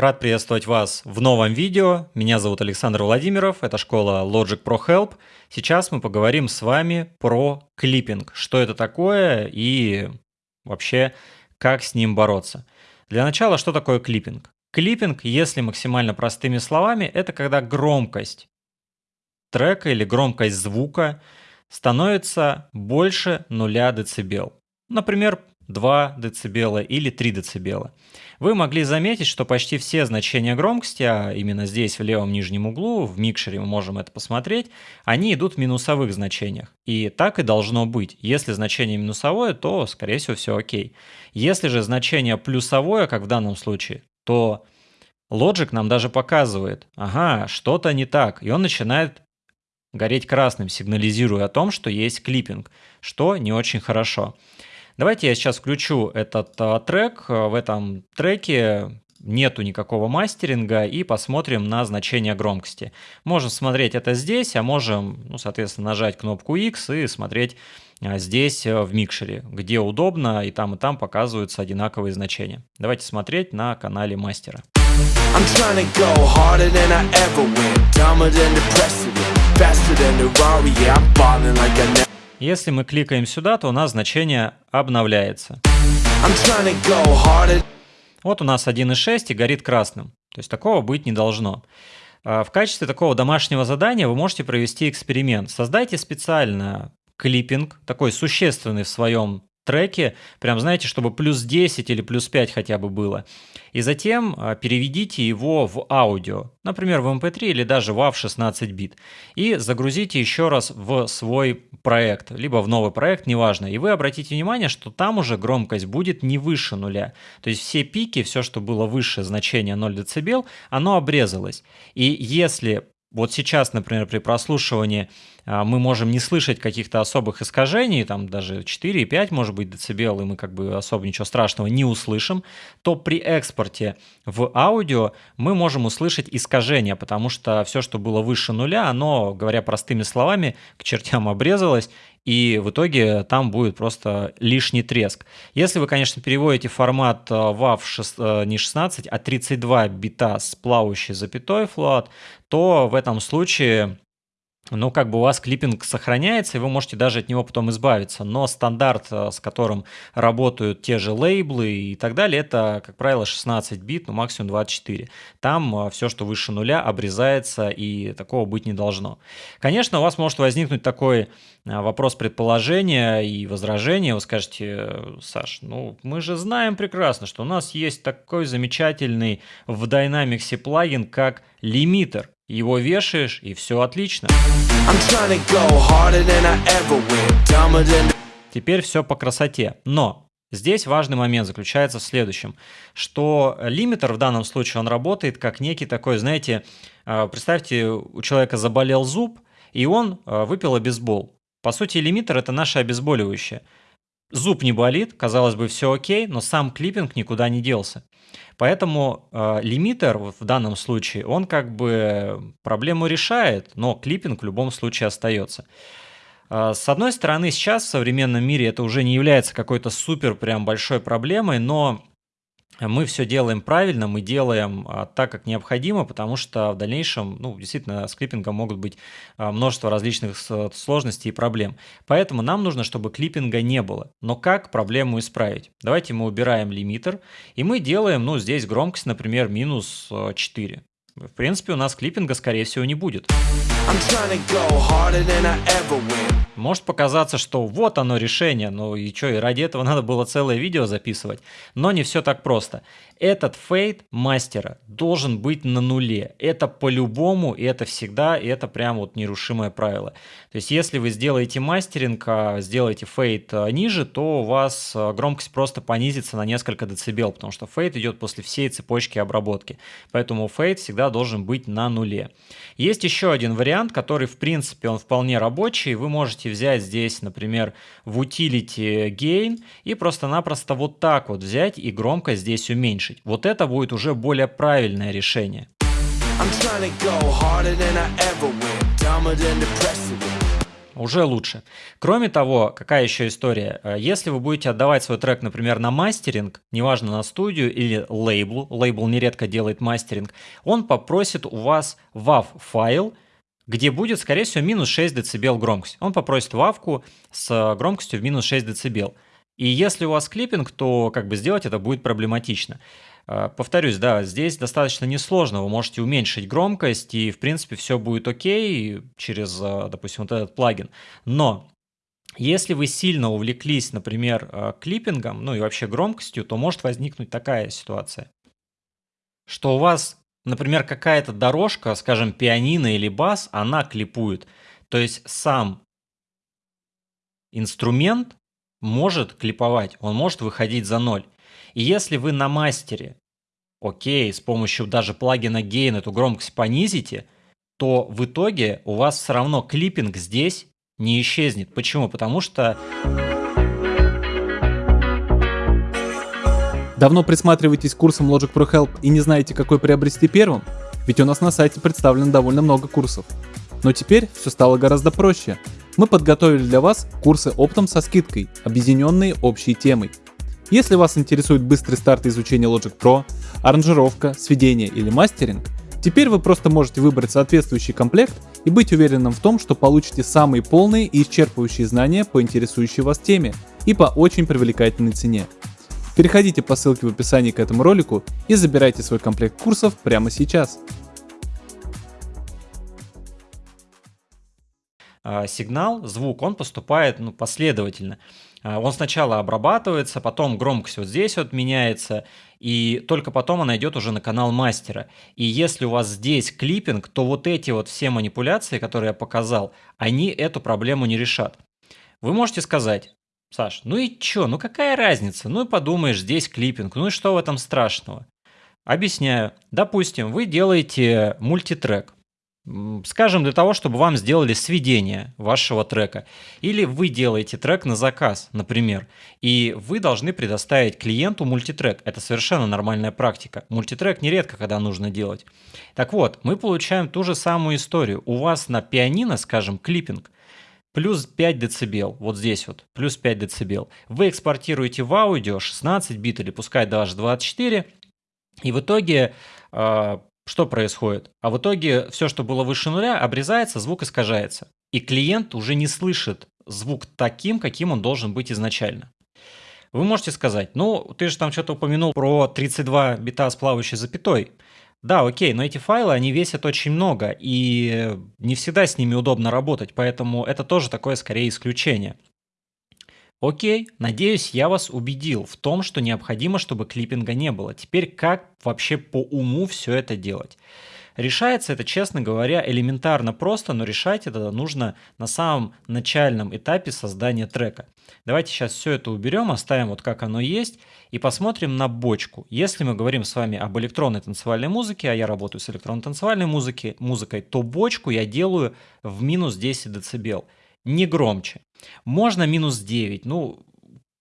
Рад приветствовать вас в новом видео. Меня зовут Александр Владимиров, это школа Logic Pro Help. Сейчас мы поговорим с вами про клиппинг, что это такое и вообще как с ним бороться. Для начала, что такое клиппинг? Клиппинг, если максимально простыми словами, это когда громкость трека или громкость звука становится больше 0 дБ. Например, 2 дБ или 3 дБ. Вы могли заметить, что почти все значения громкости, а именно здесь в левом нижнем углу, в микшере мы можем это посмотреть, они идут в минусовых значениях. И так и должно быть. Если значение минусовое, то, скорее всего, все окей. Если же значение плюсовое, как в данном случае, то Logic нам даже показывает, ага, что-то не так, и он начинает гореть красным, сигнализируя о том, что есть клиппинг, что не очень хорошо. Давайте я сейчас включу этот а, трек. В этом треке нету никакого мастеринга и посмотрим на значение громкости. Можем смотреть это здесь, а можем, ну, соответственно, нажать кнопку X и смотреть а, здесь а, в микшере, где удобно, и там и там показываются одинаковые значения. Давайте смотреть на канале мастера. I'm если мы кликаем сюда, то у нас значение обновляется. Вот у нас 1.6 и горит красным. То есть такого быть не должно. А, в качестве такого домашнего задания вы можете провести эксперимент. Создайте специально клиппинг, такой существенный в своем треке, прям знаете, чтобы плюс 10 или плюс 5 хотя бы было. И затем а, переведите его в аудио, например, в MP3 эм или даже в WAV 16 бит, и загрузите еще раз в свой проект, либо в новый проект, неважно. И вы обратите внимание, что там уже громкость будет не выше нуля. То есть все пики, все, что было выше значения 0 дБ, оно обрезалось. И если вот сейчас, например, при прослушивании а, мы можем не слышать каких-то особых искажений, там даже 4,5 может быть децибел, и мы как бы особо ничего страшного не услышим, то при экспорте в аудио мы можем услышать искажения, потому что все, что было выше нуля, оно, говоря простыми словами, к чертям обрезалось, и в итоге там будет просто лишний треск. Если вы, конечно, переводите формат э, WAV 6, э, не 16, а 32 бита с плавающей запятой float, то в этом случае ну, как бы у вас клиппинг сохраняется, и вы можете даже от него потом избавиться. Но стандарт, э, с которым работают те же лейблы и так далее, это, как правило, 16 бит, ну, максимум 24. Там э, все, что выше нуля, обрезается, и такого быть не должно. Конечно, у вас может возникнуть такой э, вопрос предположения и возражения. Вы скажете, Саш, ну, мы же знаем прекрасно, что у нас есть такой замечательный в Dynamics плагин, как лимитер. Его вешаешь, и все отлично. Теперь все по красоте. Но Здесь важный момент заключается в следующем, что лимитер в данном случае он работает как некий такой, знаете, э, представьте, у человека заболел зуб, и он э, выпил обезбол. По сути, лимитер это наше обезболивающее. Зуб не болит, казалось бы, все окей, но сам клиппинг никуда не делся. Поэтому э, лимитер в данном случае, он как бы проблему решает, но клиппинг в любом случае остается. Э, с одной стороны, сейчас в современном мире это уже не является какой-то супер прям большой проблемой, но мы все делаем правильно, мы делаем а, так, как необходимо, потому что в дальнейшем, ну, действительно, с клиппингом могут быть а, множество различных сложностей и проблем. Поэтому нам нужно, чтобы клиппинга не было. Но как проблему исправить? Давайте мы убираем лимитер, и мы делаем, ну, здесь громкость, например, минус 4. В принципе, у нас клиппинга, скорее всего, не будет. Может показаться, что вот оно решение, ну и что, и ради этого надо было целое видео записывать. Но не все так просто. Этот фейдер мастера должен быть на нуле. Это по-любому, и это всегда, и это прям вот нерушимое правило. То есть если вы сделаете мастеринг, а сделаете фейдер а, ниже, то у вас а, громкость просто понизится на несколько децибел, потому что фейдер идет после всей цепочки обработки. Поэтому фейдер всегда должен быть на нуле. Есть еще один вариант, который в принципе он вполне рабочий. Вы можете взять здесь, например, в utility gain и просто-напросто вот так вот взять и громкость здесь уменьшить. Вот это будет уже более правильное решение. Уже лучше. Кроме того, какая еще история? Э, если вы будете отдавать свой трек, например, на мастеринг, неважно на студию или лейблу, лейбл нередко делает мастеринг, он попросит у вас WAV-файл, где будет, скорее всего, минус 6 дБ громкость. Он попросит вавку с громкостью в минус 6 дБ. И если у вас клиппинг, то как бы сделать это будет проблематично. А, повторюсь, да, здесь достаточно несложно, вы можете уменьшить громкость, и, в принципе, все будет окей через, а, допустим, вот этот плагин. Но если вы сильно увлеклись, например, а, клиппингом, ну и вообще громкостью, то может возникнуть такая ситуация, что у вас, например, какая-то дорожка, скажем, пианино или бас, она клипует. То есть сам инструмент может клиповать, он может выходить за ноль. И если вы на мастере окей, с помощью даже плагина Gain эту громкость понизите, то в итоге у вас все равно клиппинг здесь не исчезнет. Почему? Потому что... Давно присматриваетесь к курсам Logic Pro Help и не знаете, какой приобрести первым? Ведь у нас на сайте представлено довольно много курсов. Но теперь все стало гораздо проще. Мы подготовили для вас курсы оптом со скидкой, объединенные общей темой – если вас интересует быстрый старт изучения Logic Pro, аранжировка, сведение или мастеринг, теперь вы просто можете выбрать соответствующий комплект и быть уверенным в том, что получите самые полные и исчерпывающие знания по интересующей вас теме и по очень привлекательной цене. Переходите по ссылке в описании к этому ролику и забирайте свой комплект курсов прямо сейчас. Сигнал, звук, он поступает ну, последовательно. А, он сначала обрабатывается, потом громкость вот здесь вот меняется, и только потом она идет уже на канал мастера. И если у вас здесь клиппинг, то вот эти вот все манипуляции, которые я показал, они эту проблему не решат. Вы можете сказать, Саш, ну и чё, ну какая разница? Ну и подумаешь, здесь клиппинг, ну и что в этом страшного? Объясняю. Допустим, вы делаете мультитрек. Скажем, для того, чтобы вам сделали сведение вашего трека. Или вы делаете трек на заказ, например, и вы должны предоставить клиенту мультитрек. Это совершенно нормальная практика. Мультитрек нередко, когда нужно делать. Так вот, мы получаем ту же самую историю. У вас на пианино, скажем, клиппинг, плюс 5 дБ, вот здесь вот, плюс 5 дБ. Вы экспортируете в аудио 16 бит или пускай даже 24, и в итоге а, что происходит? А в итоге все, что было выше нуля, обрезается, звук искажается. И клиент уже не слышит звук таким, каким он должен быть изначально. Вы можете сказать, ну, ты же там что-то упомянул про 32 бита с плавающей запятой. Да, окей, но эти файлы, они весят очень много, и не всегда с ними удобно работать, поэтому это тоже такое скорее исключение. Окей, надеюсь, я вас убедил в том, что необходимо, чтобы клиппинга не было. Теперь как вообще по уму все это делать? Решается это, честно говоря, элементарно просто, но решать это нужно на самом начальном этапе создания трека. Давайте сейчас все это уберем, оставим вот как оно есть и посмотрим на бочку. Если мы говорим с вами об электронной танцевальной музыке, а я работаю с электронной танцевальной музыки, музыкой, то бочку я делаю в минус 10 дБ не громче. Можно минус 9, ну,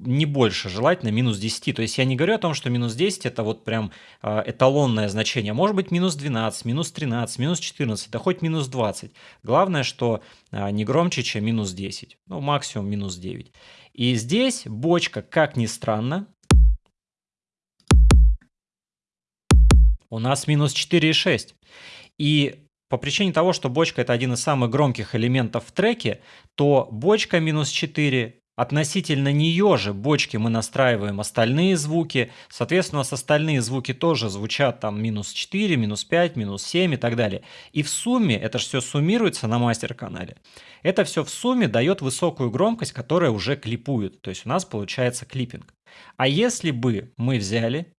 не больше, желательно минус 10. То есть я не говорю о том, что минус 10 это вот прям э, эталонное значение. Может быть минус 12, минус 13, минус 14, да хоть минус 20. Главное, что э, не громче, чем минус 10. Ну, максимум минус 9. И здесь бочка, как ни странно, у нас минус 4,6. И по причине того, что бочка это один из самых громких элементов в треке, то бочка минус 4, относительно нее же бочки мы настраиваем остальные звуки, соответственно, у нас остальные звуки тоже звучат там минус 4, минус 5, минус 7 и так далее. И в сумме, это же все суммируется на мастер-канале, это все в сумме дает высокую громкость, которая уже клипует, то есть у нас получается клиппинг. А если бы мы взяли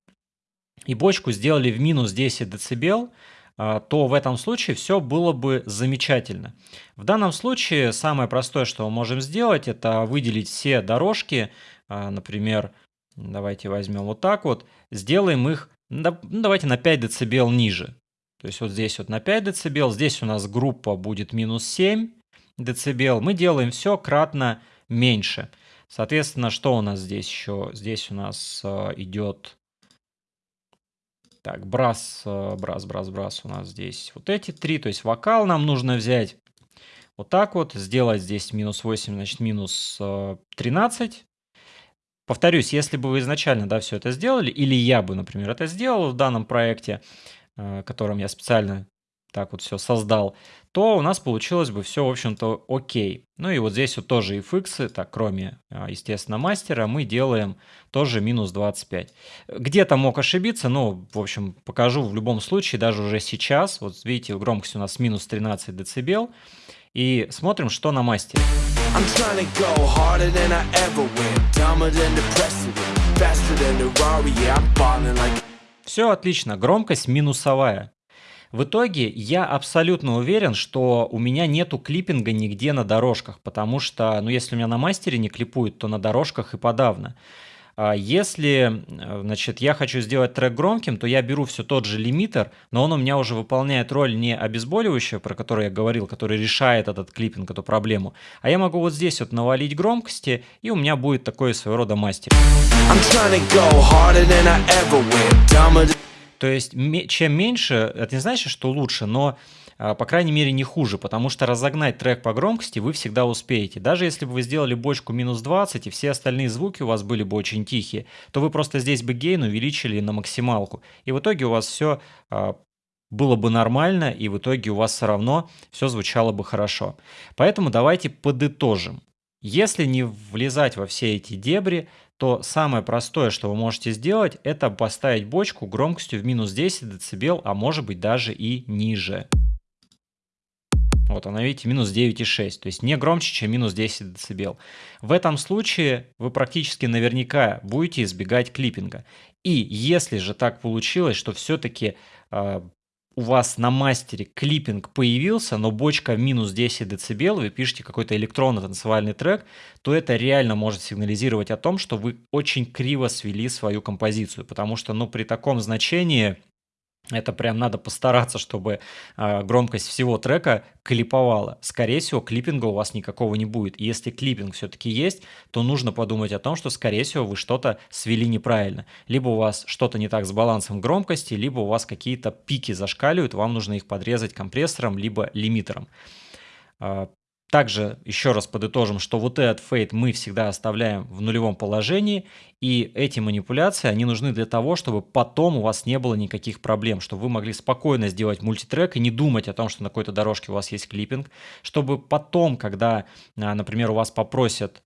и бочку сделали в минус 10 дБ, а, то в этом случае все было бы замечательно. В данном случае самое простое, что мы можем сделать, это выделить все дорожки, а, например, давайте возьмем вот так вот, сделаем их, ну, давайте на 5 дБ ниже. То есть вот здесь вот на 5 дБ, здесь у нас группа будет минус 7 дБ, мы делаем все кратно меньше. Соответственно, что у нас здесь еще? Здесь у нас а, идет так, брас, э, брас, брас, брас у нас здесь вот эти три, то есть вокал нам нужно взять. вот так вот, сделать здесь минус 8, значит минус 13. Э, Повторюсь, если бы вы изначально да, все это сделали, или я бы, например, это сделал в данном проекте, э, которым я специально так вот все создал, то у нас получилось бы все, в общем-то, окей. Ну и вот здесь вот тоже fx, так, кроме, а, естественно, мастера, мы делаем тоже минус 25. Где-то мог ошибиться, но, в общем, покажу в любом случае, даже уже сейчас. Вот видите, громкость у нас минус 13 дБ. И смотрим, что на мастере. Все отлично, громкость минусовая. В итоге я абсолютно уверен, что у меня нету клиппинга нигде на дорожках, потому что, ну, если у меня на мастере не клипуют, то на дорожках и подавно. А если, э, значит, я хочу сделать трек громким, то я беру все тот же лимитер, но он у меня уже выполняет роль не обезболивающего, про который я говорил, который решает этот клиппинг, эту проблему, а я могу вот здесь вот навалить громкости, и у меня будет такой своего рода мастер. То есть, чем меньше, это не значит, что лучше, но, а, по крайней мере, не хуже, потому что разогнать трек по громкости вы всегда успеете. Даже если бы вы сделали бочку минус 20, и все остальные звуки у вас были бы очень тихие, то вы просто здесь бы гейн увеличили на максималку. И в итоге у вас все а, было бы нормально, и в итоге у вас все равно все звучало бы хорошо. Поэтому давайте подытожим. Если не влезать во все эти дебри, то самое простое, что вы можете сделать, это поставить бочку громкостью в минус 10 дБ, а может быть даже и ниже. Вот она, видите, минус 9,6, то есть не громче, чем минус 10 дБ. В этом случае вы практически наверняка будете избегать клиппинга. И если же так получилось, что все-таки э, у вас на мастере клиппинг появился, но бочка минус 10 дБ, вы пишете какой-то электронно-танцевальный трек, то это реально может сигнализировать о том, что вы очень криво свели свою композицию, потому что ну, при таком значении это прям надо постараться, чтобы э, громкость всего трека клиповала. Скорее всего, клиппинга у вас никакого не будет. И если клиппинг все-таки есть, то нужно подумать о том, что, скорее всего, вы что-то свели неправильно. Либо у вас что-то не так с балансом громкости, либо у вас какие-то пики зашкаливают, вам нужно их подрезать компрессором, либо лимитером. Также еще раз подытожим, что вот этот фейт мы всегда оставляем в нулевом положении, и эти манипуляции, они нужны для того, чтобы потом у вас не было никаких проблем, чтобы вы могли спокойно сделать мультитрек и не думать о том, что на какой-то дорожке у вас есть клиппинг, чтобы потом, когда, а, например, у вас попросят,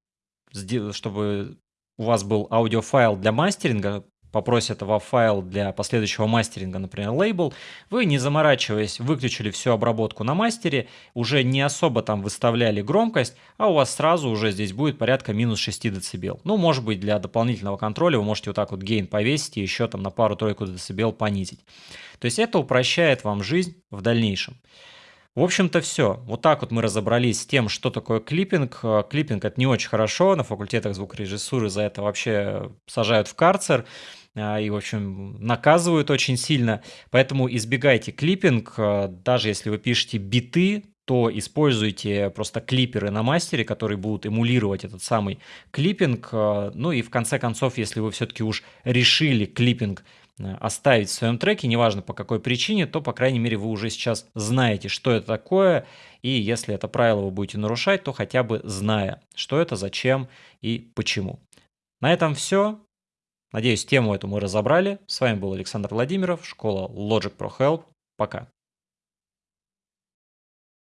чтобы у вас был аудиофайл для мастеринга, попросят во файл для последующего мастеринга, например, лейбл, вы, не заморачиваясь, выключили всю обработку на мастере, уже не особо там выставляли громкость, а у вас сразу уже здесь будет порядка минус 6 дБ. Ну, может быть, для дополнительного контроля вы можете вот так вот гейн повесить и еще там на пару-тройку дБ понизить. То есть это упрощает вам жизнь в дальнейшем. В общем-то все. Вот так вот мы разобрались с тем, что такое клиппинг. Э, клиппинг это не очень хорошо, на факультетах звукорежиссуры за это вообще сажают в карцер. А, и, в общем, наказывают очень сильно. Поэтому избегайте клиппинг, а, даже если вы пишете биты, то используйте просто клиперы на мастере, которые будут эмулировать этот самый клиппинг. А, ну и в конце концов, если вы все-таки уж решили клиппинг оставить в своем треке, неважно по какой причине, то, по крайней мере, вы уже сейчас знаете, что это такое, и если это правило вы будете нарушать, то хотя бы зная, что это, зачем и почему. На этом все. Надеюсь, тему эту мы разобрали. С вами был Александр Владимиров, школа Logic Pro Help. Пока.